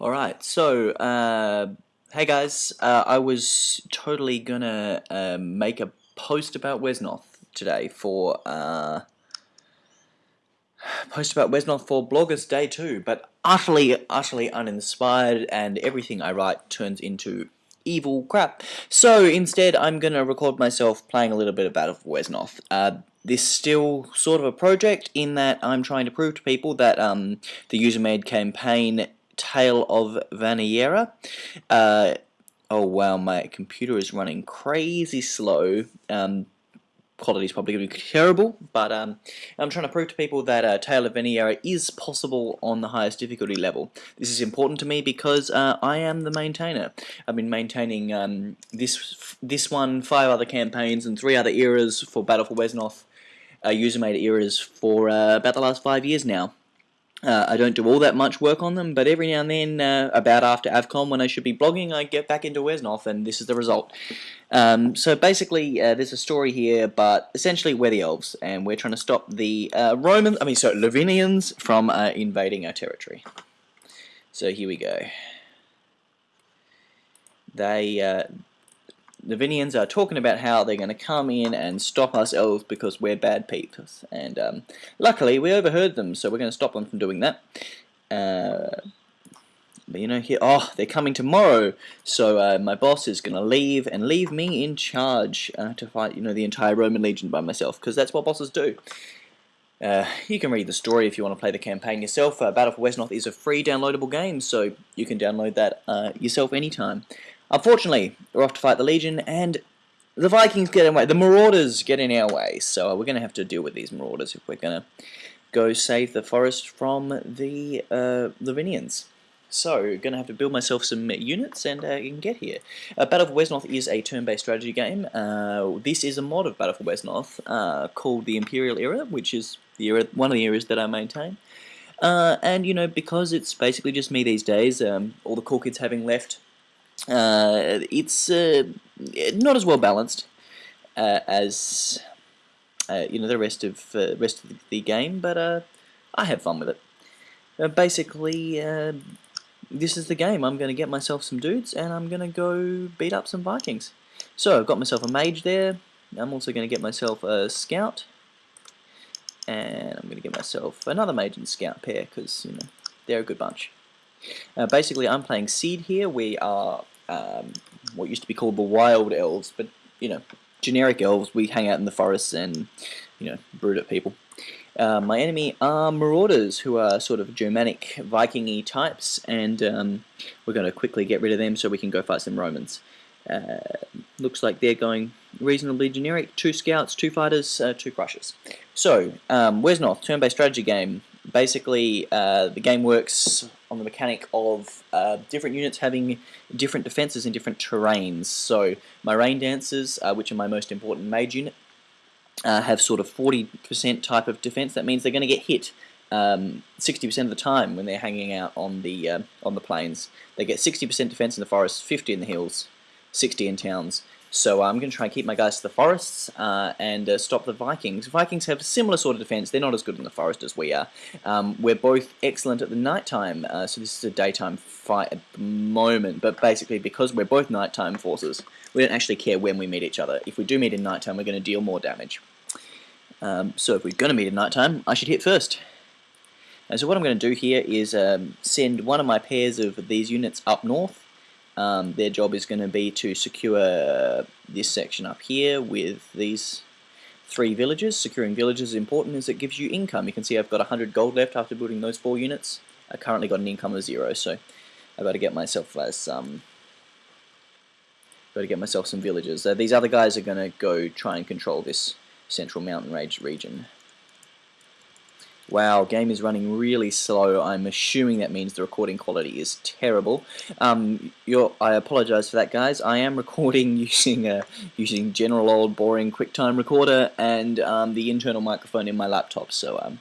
Alright, so, uh, hey guys, uh, I was totally gonna uh, make a post about Wesnoth today for, uh, post about Wesnoth for Bloggers Day 2, but utterly, utterly uninspired, and everything I write turns into evil crap. So instead, I'm gonna record myself playing a little bit for Wesnoth. Uh, this still sort of a project in that I'm trying to prove to people that um, the user-made campaign Tale of Vaniera. Uh, oh wow, my computer is running crazy slow. Um, quality is probably going to be terrible, but um, I'm trying to prove to people that uh, Tale of Vaniera is possible on the highest difficulty level. This is important to me because uh, I am the maintainer. I've been maintaining um, this this one, five other campaigns, and three other eras for Battle for Wesnoth, uh, user-made eras for uh, about the last five years now. Uh, I don't do all that much work on them, but every now and then, uh, about after AvCon, when I should be blogging, I get back into Wesnoth, and this is the result. Um, so basically, uh, there's a story here, but essentially we're the elves, and we're trying to stop the uh, Romans, I mean, sorry, Lavinians from uh, invading our territory. So here we go. They, uh, the Lavinians are talking about how they're going to come in and stop us elves because we're bad people. And um, luckily, we overheard them, so we're going to stop them from doing that. Uh, but you know, here, oh, they're coming tomorrow, so uh, my boss is going to leave and leave me in charge uh, to fight, you know, the entire Roman legion by myself, because that's what bosses do. Uh, you can read the story if you want to play the campaign yourself. Uh, Battle for Wesnoth is a free downloadable game, so you can download that uh, yourself anytime. Unfortunately, we're off to fight the Legion, and the Vikings get in way. The Marauders get in our way, so we're going to have to deal with these Marauders if we're going to go save the forest from the uh, Lavinians. So, going to have to build myself some units and uh, can get here. Uh, Battle for Wesnoth is a turn-based strategy game. Uh, this is a mod of Battle for Wesnoth uh, called the Imperial Era, which is the era, one of the eras that I maintain. Uh, and, you know, because it's basically just me these days, um, all the cool kids having left uh, it's uh, not as well balanced uh, as uh, you know the rest of uh, rest of the game, but uh, I have fun with it. basically, this is the game. I'm going to get myself some dudes, and I'm going to go beat up some Vikings. So I've got myself a mage there. I'm also going to get myself a scout, and I'm going to get myself another mage and scout pair because you know they're a good bunch. Basically, I'm playing Seed here. We are um, what used to be called the Wild Elves, but, you know, generic elves. We hang out in the forests and, you know, brood at people. Uh, my enemy are Marauders, who are sort of Germanic Viking-y types, and um, we're going to quickly get rid of them so we can go fight some Romans. Uh, looks like they're going reasonably generic. Two scouts, two fighters, uh, two crushers. So, um, North? turn-based strategy game basically uh, the game works on the mechanic of uh, different units having different defenses in different terrains. So my Rain Dancers, uh, which are my most important mage unit, uh, have sort of 40% type of defense. That means they're going to get hit 60% um, of the time when they're hanging out on the uh, on the plains. They get 60% defense in the forests, 50 in the hills, 60 in towns. So I'm going to try and keep my guys to the forests uh, and uh, stop the Vikings. Vikings have a similar sort of defense. They're not as good in the forest as we are. Um, we're both excellent at the nighttime, uh, so this is a daytime fight at the moment. But basically, because we're both nighttime forces, we don't actually care when we meet each other. If we do meet in nighttime, we're going to deal more damage. Um, so if we're going to meet in nighttime, I should hit first. And so what I'm going to do here is um, send one of my pairs of these units up north um, their job is going to be to secure this section up here with these three villages. Securing villages is important as it gives you income. You can see I've got 100 gold left after building those four units. I currently got an income of zero, so I've got to get myself some. Got to get myself some villages. Uh, these other guys are going to go try and control this central mountain range region. Wow, game is running really slow. I'm assuming that means the recording quality is terrible. Um, I apologize for that, guys. I am recording using a using general old boring QuickTime recorder and um, the internal microphone in my laptop. So, um,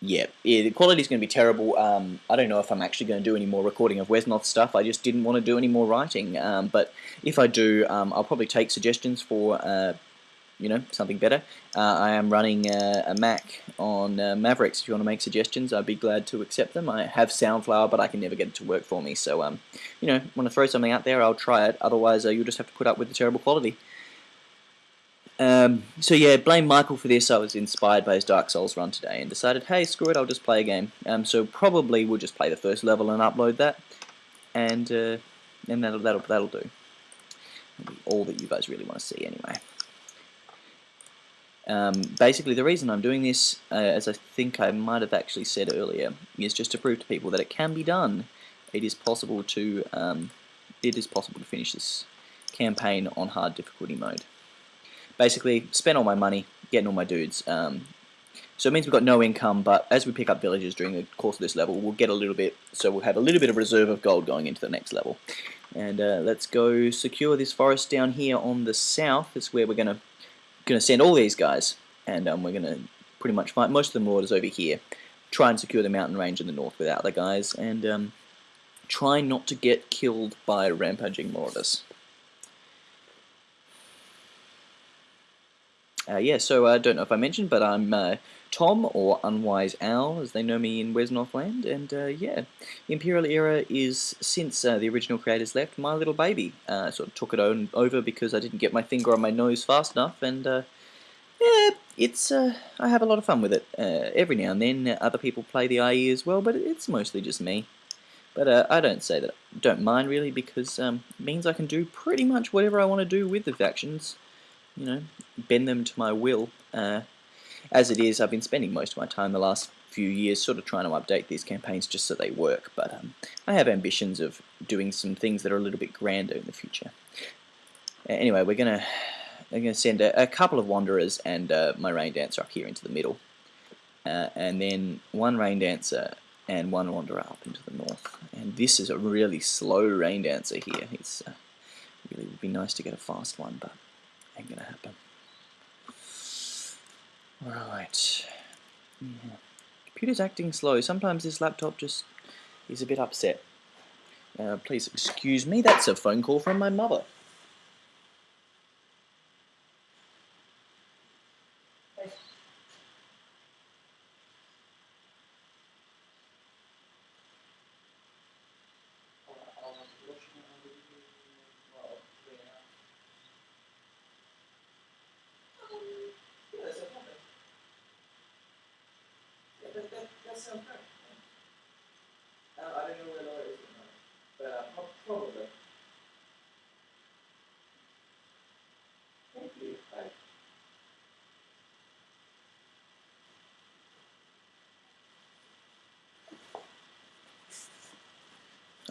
yeah, yeah, the quality is going to be terrible. Um, I don't know if I'm actually going to do any more recording of Wesnoth stuff. I just didn't want to do any more writing. Um, but if I do, um, I'll probably take suggestions for. Uh, you know, something better. Uh, I am running uh, a Mac on uh, Mavericks. If you want to make suggestions, I'd be glad to accept them. I have Soundflower, but I can never get it to work for me. So, um, you know, want to throw something out there, I'll try it. Otherwise, uh, you'll just have to put up with the terrible quality. Um, so yeah, blame Michael for this. I was inspired by his Dark Souls run today and decided, hey, screw it, I'll just play a game. Um, so probably we'll just play the first level and upload that, and uh, and that'll that'll that'll do. all that you guys really want to see anyway. Um, basically, the reason I'm doing this, uh, as I think I might have actually said earlier, is just to prove to people that it can be done. It is possible to um, it is possible to finish this campaign on hard difficulty mode. Basically, spend all my money getting all my dudes. Um, so it means we've got no income, but as we pick up villages during the course of this level, we'll get a little bit, so we'll have a little bit of reserve of gold going into the next level. And uh, let's go secure this forest down here on the south. That's where we're going to going to send all these guys, and um, we're going to pretty much fight most of the marauders over here. Try and secure the mountain range in the north without the guys, and um, try not to get killed by rampaging marauders. Uh, yeah, so I don't know if I mentioned, but I'm uh, Tom, or Unwise Owl, as they know me in Wesnothland, and uh, yeah, Imperial Era is, since uh, the original creators left, my little baby. Uh, sort of took it on over because I didn't get my finger on my nose fast enough, and uh, yeah, it's I have a lot of fun with it. every now and then other people play the IE as well, but it's mostly just me. But I don't say that don't mind really because um, it means I can do pretty much whatever I want to do with the factions you know, bend them to my will. Uh, as it is, I've been spending most of my time the last few years sort of trying to update these campaigns just so they work, but um, I have ambitions of doing some things that are a little bit grander in the future. Anyway, we're gonna I'm gonna send a, a couple of wanderers and uh, my rain dancer up here into the middle, uh, and then one rain dancer and one wanderer up into the north. And this is a really slow rain dancer here. It's uh, really would be nice to get a fast one, but ain't gonna happen. Right. Yeah. Computer's acting slow. Sometimes this laptop just is a bit upset. Uh, please excuse me, that's a phone call from my mother.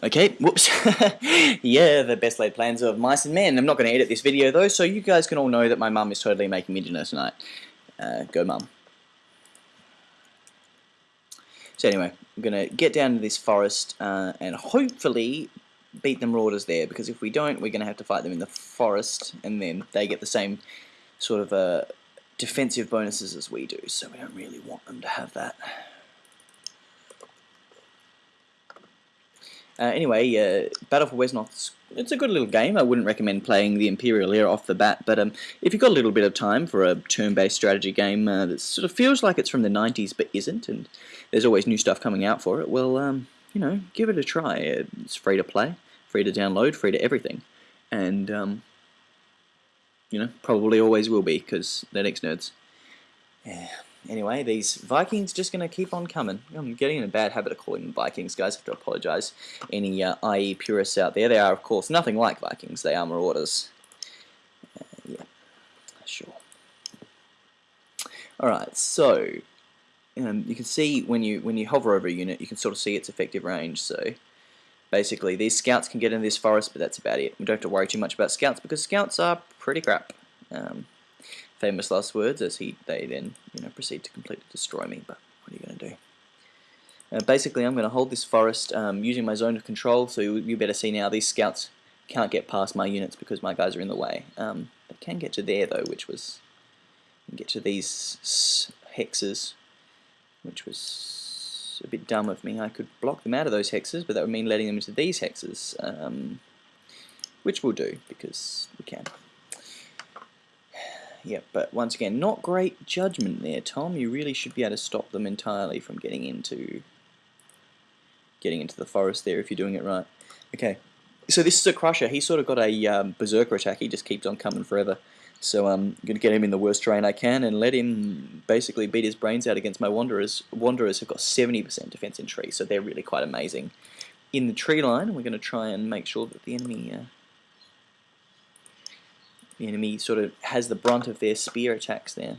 Okay, whoops. yeah, the best laid plans of mice and men. I'm not going to edit this video though, so you guys can all know that my mum is totally making me dinner tonight. Uh, go mum. So anyway, I'm going to get down to this forest uh, and hopefully beat the marauders there, because if we don't, we're going to have to fight them in the forest, and then they get the same sort of uh, defensive bonuses as we do, so we don't really want them to have that. Uh, anyway, uh, Battle for Wesnoth, it's a good little game. I wouldn't recommend playing the Imperial era off the bat, but um, if you've got a little bit of time for a turn-based strategy game uh, that sort of feels like it's from the 90s but isn't, and there's always new stuff coming out for it, well, um, you know, give it a try. It's free to play, free to download, free to everything. And, um, you know, probably always will be, because they're next nerds. Yeah anyway, these Vikings just going to keep on coming. I'm getting in a bad habit of calling them Vikings, guys. I have to apologise. Any uh, IE purists out there, they are, of course, nothing like Vikings. They are Marauders. Uh, yeah, sure. Alright, so um, you can see when you when you hover over a unit, you can sort of see its effective range. So basically, these scouts can get into this forest, but that's about it. We don't have to worry too much about scouts because scouts are pretty crap. Um, famous last words as he they then you know proceed to completely destroy me. But what are you going to do? Uh, basically, I'm going to hold this forest um, using my zone of control. So you, you, better see now these scouts can't get past my units because my guys are in the way. Um, they can get to there though, which was get to these hexes, which was a bit dumb of me. I could block them out of those hexes, but that would mean letting them into these hexes, um, which we'll do because we can yeah, but once again, not great judgment there, Tom. You really should be able to stop them entirely from getting into getting into the forest there if you're doing it right. Okay, so this is a crusher. He's sort of got a um, berserker attack. He just keeps on coming forever. So I'm going to get him in the worst terrain I can and let him basically beat his brains out against my Wanderers. Wanderers have got 70% defense in trees, so they're really quite amazing. In the tree line, we're going to try and make sure that the enemy uh, the enemy sort of has the brunt of their spear attacks there.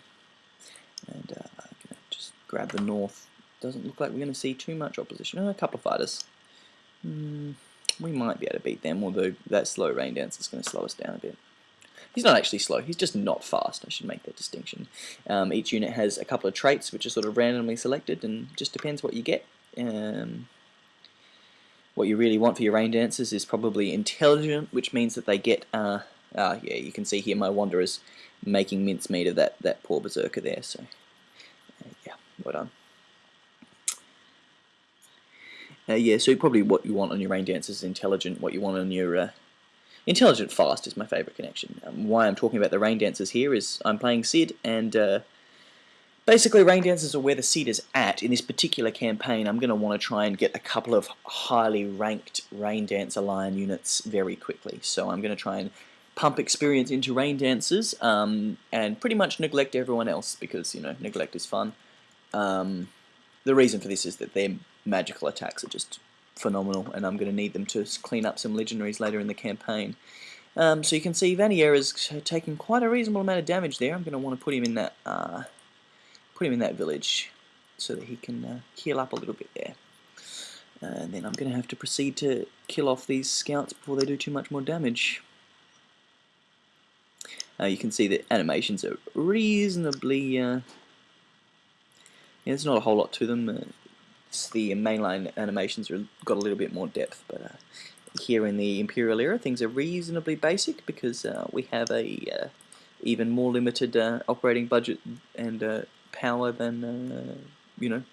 And uh, I'm just grab the north. Doesn't look like we're going to see too much opposition. Oh, a couple of fighters. Mm, we might be able to beat them, although that slow rain dance is going to slow us down a bit. He's not actually slow, he's just not fast, I should make that distinction. Um, each unit has a couple of traits which are sort of randomly selected and just depends what you get. Um, what you really want for your rain dancers is probably intelligent, which means that they get, uh, uh, yeah, you can see here my Wanderers making mincemeat of that, that poor Berserker there, so uh, yeah, well done. Uh, yeah, so probably what you want on your rain dancers is intelligent, what you want on your uh, Intelligent Fast is my favourite connection. Um, why I'm talking about the Rain Dancers here is I'm playing Sidhe, and uh, basically Rain Dancers are where the Sidhe is at. In this particular campaign, I'm going to want to try and get a couple of highly ranked Rain Dancer Lion units very quickly. So I'm going to try and pump experience into Rain Dancers, um, and pretty much neglect everyone else, because, you know, neglect is fun. Um, the reason for this is that their magical attacks are just phenomenal, and I'm going to need them to clean up some legendaries later in the campaign. Um, so you can see Vaniera is taking quite a reasonable amount of damage there. I'm going to want to put him in that uh, put him in that village so that he can uh, heal up a little bit there. And then I'm going to have to proceed to kill off these scouts before they do too much more damage. Uh, you can see that animations are reasonably... Uh, yeah, there's not a whole lot to them. Uh, the mainline animations are got a little bit more depth, but uh, here in the Imperial era things are reasonably basic because uh, we have a uh, even more limited uh, operating budget and uh, power than uh, you know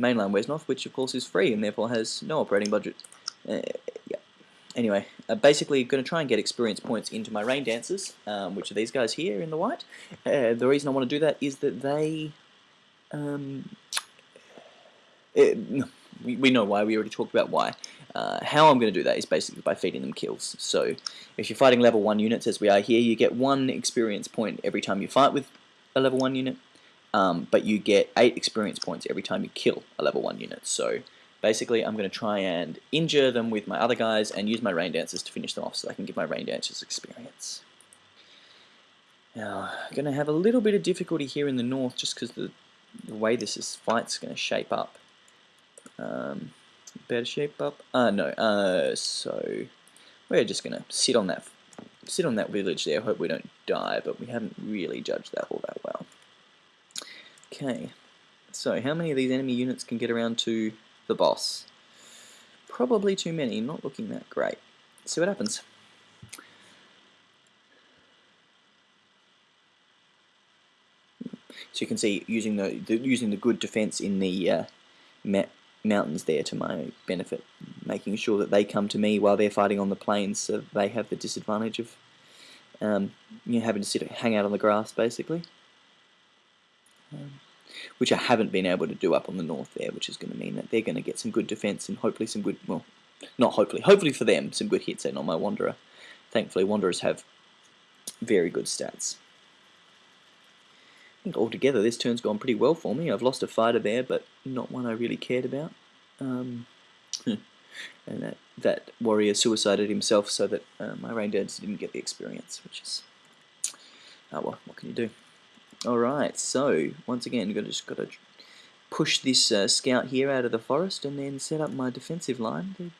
mainline Wesnoth, which of course is free and therefore has no operating budget. yeah. Anyway, basically going to try and get experience points into my rain dancers, um, which are these guys here in the white. the reason I want to do that is that they um, it, we, we know why, we already talked about why. Uh, how I'm going to do that is basically by feeding them kills. So if you're fighting level 1 units as we are here, you get 1 experience point every time you fight with a level 1 unit, um, but you get 8 experience points every time you kill a level 1 unit. So basically I'm going to try and injure them with my other guys and use my rain dancers to finish them off so I can give my rain dancers experience. Now, I'm going to have a little bit of difficulty here in the north just because the, the way this is fight's going to shape up. Um, better shape up. Uh, no. Uh, so we're just gonna sit on that, sit on that village there. Hope we don't die, but we haven't really judged that all that well. Okay. So how many of these enemy units can get around to the boss? Probably too many. Not looking that great. Let's see what happens. So you can see using the, the using the good defense in the uh, mountains there to my benefit, making sure that they come to me while they're fighting on the plains, so they have the disadvantage of um, you know, having to sit hang out on the grass basically. Um, which I haven't been able to do up on the north there, which is going to mean that they're going to get some good defense and hopefully some good, well, not hopefully, hopefully for them, some good hits and on my Wanderer. Thankfully, Wanderers have very good stats. I think altogether this turn's gone pretty well for me. I've lost a fighter there, but not one I really cared about. Um, and that, that warrior suicided himself so that uh, my rain dancers didn't get the experience, which is... Oh well, what can you do? Alright, so, once again, got just got to push this uh, scout here out of the forest and then set up my defensive line. They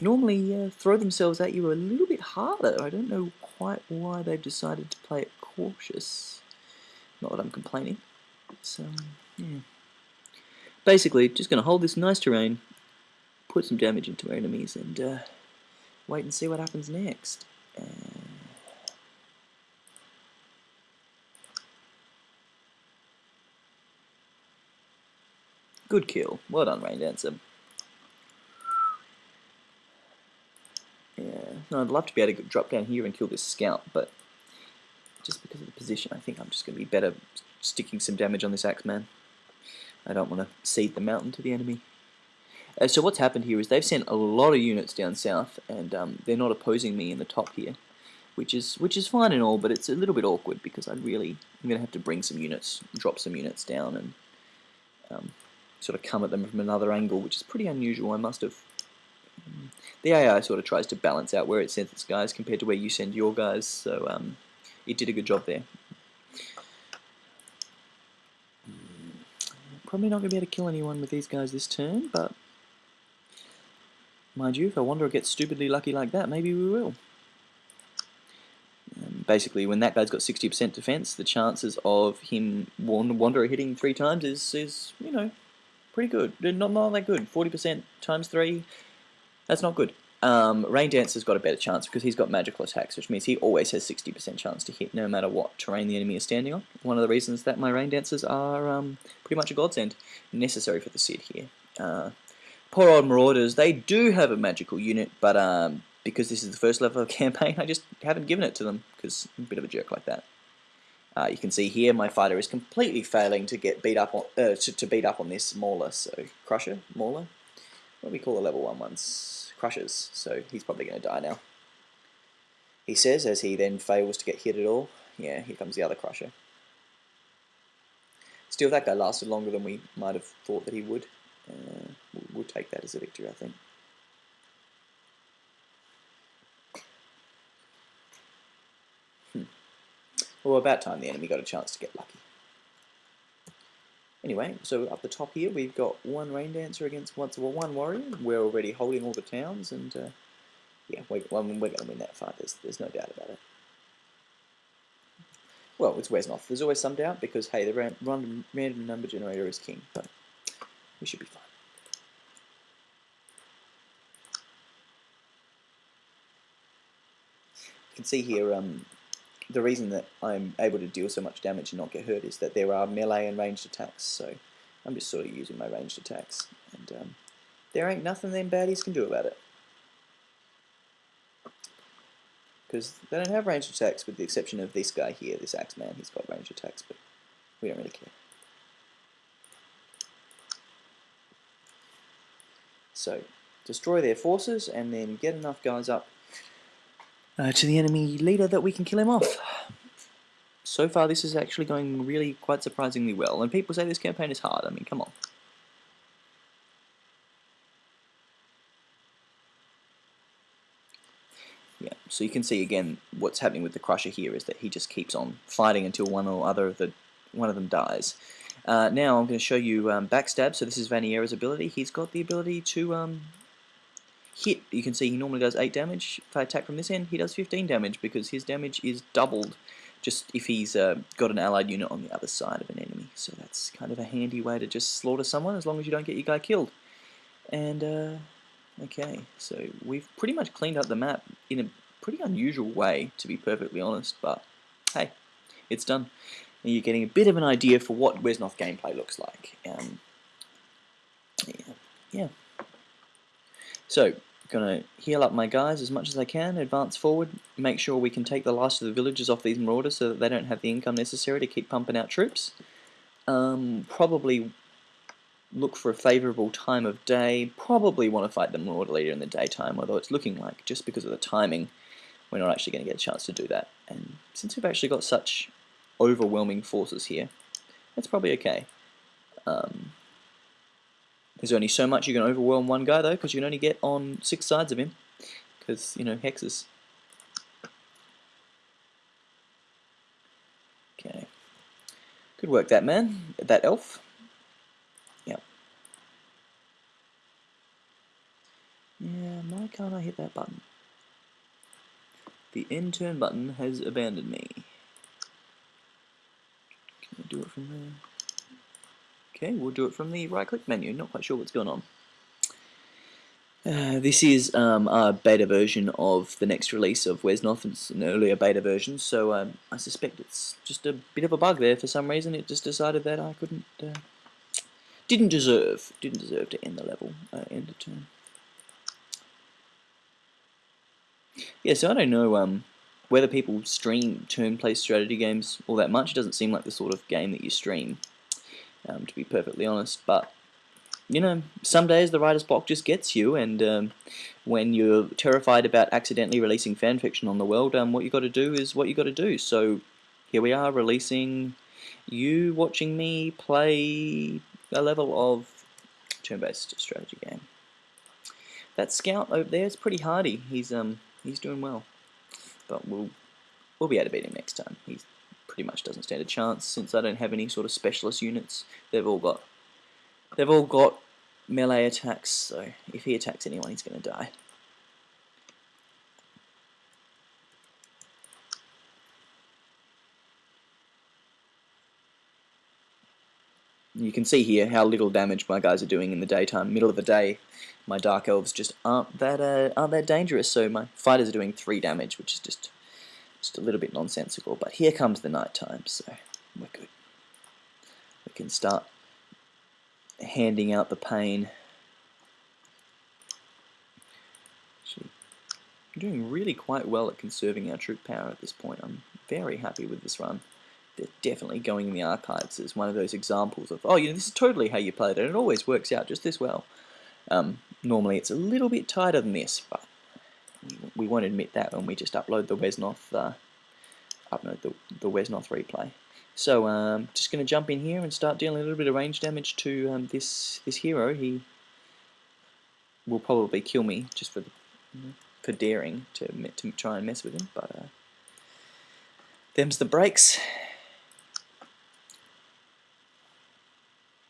normally uh, throw themselves at you a little bit harder. I don't know quite why they've decided to play it cautious. Not that I'm complaining. So, yeah. Basically, just going to hold this nice terrain, put some damage into our enemies, and uh, wait and see what happens next. Good kill. Well done, Rain Dancer. Yeah, no, I'd love to be able to drop down here and kill this scout, but just because of the position, I think I'm just going to be better sticking some damage on this Axeman. I don't want to cede the mountain to the enemy. Uh, so what's happened here is they've sent a lot of units down south, and um, they're not opposing me in the top here, which is which is fine and all, but it's a little bit awkward because I really I'm going to have to bring some units, drop some units down, and um, sort of come at them from another angle, which is pretty unusual. I must have. The AI sort of tries to balance out where it sends its guys compared to where you send your guys, so um, it did a good job there. Probably not going to be able to kill anyone with these guys this turn, but mind you, if a Wanderer gets stupidly lucky like that, maybe we will. Um, basically, when that guy's got 60% defense, the chances of him Wanderer hitting three times is, is you know, pretty good. Not, not that good. 40% times three, that's not good. Um, Rain Dancer's got a better chance because he's got magical attacks, which means he always has 60% chance to hit no matter what terrain the enemy is standing on. One of the reasons that my Rain Dancers are um, pretty much a godsend, necessary for the Sidhe here. Uh, poor old Marauders, they do have a magical unit, but um, because this is the first level of campaign, I just haven't given it to them because I'm a bit of a jerk like that. Uh, you can see here my fighter is completely failing to get beat up on uh, to, to, beat up on this Mauler. So Crusher, Mauler, what do we call the level one ones? crushes, so he's probably going to die now. He says as he then fails to get hit at all. Yeah, here comes the other crusher. Still, that guy lasted longer than we might have thought that he would. Uh, we'll take that as a victory, I think. Well, about time the enemy got a chance to get lucky. Anyway, so up the top here we've got one Rain Dancer against once well, one Warrior. We're already holding all the towns, and uh, yeah, we're, we're going to win that fight. There's, there's no doubt about it. Well, it's Wesnoth. There's always some doubt because hey, the random, random number generator is king, but we should be fine. You can see here um, the reason that I'm able to deal so much damage and not get hurt is that there are melee and ranged attacks, so I'm just sort of using my ranged attacks, and um, there ain't nothing them baddies can do about it. Because they don't have ranged attacks with the exception of this guy here, this Axeman, he's got ranged attacks, but we don't really care. So, destroy their forces and then get enough guys up uh, to the enemy leader that we can kill him off. So far this is actually going really quite surprisingly well, and people say this campaign is hard, I mean come on. Yeah, so you can see again what's happening with the Crusher here is that he just keeps on fighting until one or other of the one of them dies. Uh, now I'm going to show you um, Backstab, so this is Vaniera's ability. He's got the ability to um, hit, you can see he normally does 8 damage. If I attack from this end, he does 15 damage because his damage is doubled just if he's uh, got an allied unit on the other side of an enemy. So that's kind of a handy way to just slaughter someone as long as you don't get your guy killed. And, uh, okay, so we've pretty much cleaned up the map in a pretty unusual way, to be perfectly honest, but hey, it's done. And you're getting a bit of an idea for what Wesnoth gameplay looks like. Um, yeah. yeah. So, gonna heal up my guys as much as I can, advance forward, make sure we can take the last of the villages off these marauders so that they don't have the income necessary to keep pumping out troops. Um, probably look for a favourable time of day, probably want to fight the marauder leader in the daytime, although it's looking like, just because of the timing, we're not actually going to get a chance to do that. And since we've actually got such overwhelming forces here, that's probably okay. Um, there's only so much you can overwhelm one guy though, because you can only get on six sides of him, because, you know, hexes. Okay. Good work, that man, that elf. Yep. Yeah, why can't I hit that button? The end turn button has abandoned me. Can I do it from there? Okay, we'll do it from the right click menu, not quite sure what's going on. Uh, this is um, a beta version of the next release of Wesnoth. It's an earlier beta version, so um, I suspect it's just a bit of a bug there for some reason. It just decided that I couldn't, uh, didn't deserve, didn't deserve to end the level, uh, end the turn. Yeah, so I don't know um, whether people stream turn-based strategy games all that much, it doesn't seem like the sort of game that you stream, um, to be perfectly honest. But you know, some days the writer's block just gets you, and um, when you're terrified about accidentally releasing fanfiction on the world, um, what you got to do is what you got to do. So here we are releasing you watching me play a level of turn-based strategy game. That scout over there is pretty hardy. He's um he's doing well, but we'll we'll be able to beat him next time. He pretty much doesn't stand a chance since I don't have any sort of specialist units. They've all got they've all got melee attacks, so if he attacks anyone, he's going to die. You can see here how little damage my guys are doing in the daytime. Middle of the day, my Dark Elves just aren't that uh, aren't that dangerous, so my fighters are doing 3 damage, which is just, just a little bit nonsensical. But here comes the night time, so we're good. We can start handing out the pain. Actually, I'm doing really quite well at conserving our troop power at this point. I'm very happy with this run. They're definitely going in the archives as one of those examples of, oh, you know, this is totally how you played it. And it always works out just this well. Um, normally it's a little bit tighter than this, but we won't admit that when we just upload the Wesnoth, uh, upload the, the Wesnoth replay. So um, just going to jump in here and start dealing a little bit of range damage to um, this this hero. He will probably kill me just for the, for daring to to try and mess with him, but uh, them's the breaks.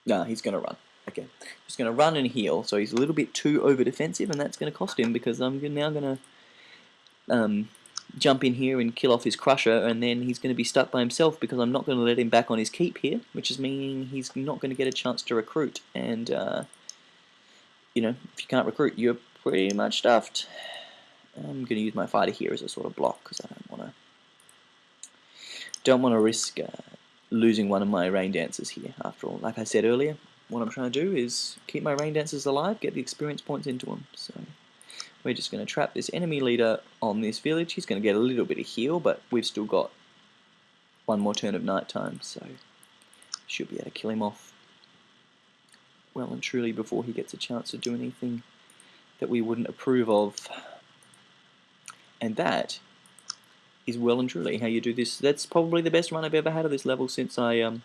Nah, he's going to run. Okay, just going to run and heal. So he's a little bit too over defensive, and that's going to cost him because I'm now going to um, jump in here and kill off his crusher and then he's going to be stuck by himself because I'm not going to let him back on his keep here which is meaning he's not going to get a chance to recruit. And uh, you know if you can't recruit you're pretty much stuffed. I'm going to use my fighter here as a sort of block because I don't want to don't want to risk uh, losing one of my rain dancers here after all. Like I said earlier what I'm trying to do is keep my rain dancers alive get the experience points into them so we're just going to trap this enemy leader on this village. He's going to get a little bit of heal, but we've still got one more turn of night time, so should be able to kill him off well and truly before he gets a chance to do anything that we wouldn't approve of. And that is well and truly how you do this. That's probably the best run I've ever had of this level since I um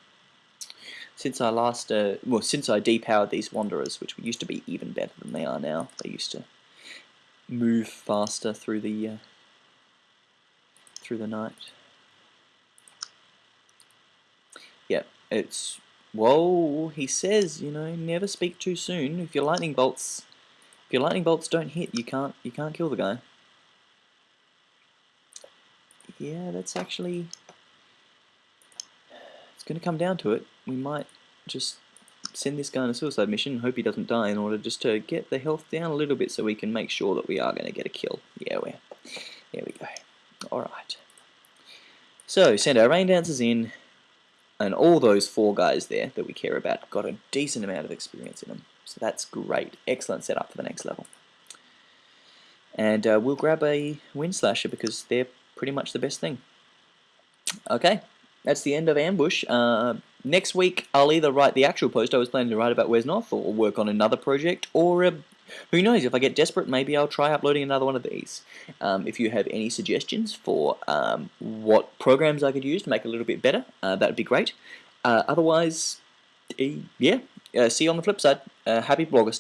since I last uh, well since I depowered these wanderers, which used to be even better than they are now. They used to move faster through the uh, through the night. Yeah, it's whoa. He says, you know, never speak too soon. If your lightning bolts, if your lightning bolts don't hit, you can't you can't kill the guy. Yeah, that's actually. Going to come down to it. We might just send this guy on a suicide mission, hope he doesn't die in order just to get the health down a little bit so we can make sure that we are going to get a kill. Yeah, we're, there we go. Alright. So, send our rain dancers in, and all those four guys there that we care about got a decent amount of experience in them. So that's great. Excellent setup for the next level. And uh, we'll grab a Wind Slasher because they're pretty much the best thing. Okay, that's the end of Ambush. Uh, next week, I'll either write the actual post I was planning to write about Wesnoth, or work on another project, or uh, who knows, if I get desperate, maybe I'll try uploading another one of these. Um, if you have any suggestions for um, what programs I could use to make it a little bit better, uh, that would be great. Uh, otherwise, yeah, uh, see you on the flip side. Uh, happy Bloggist.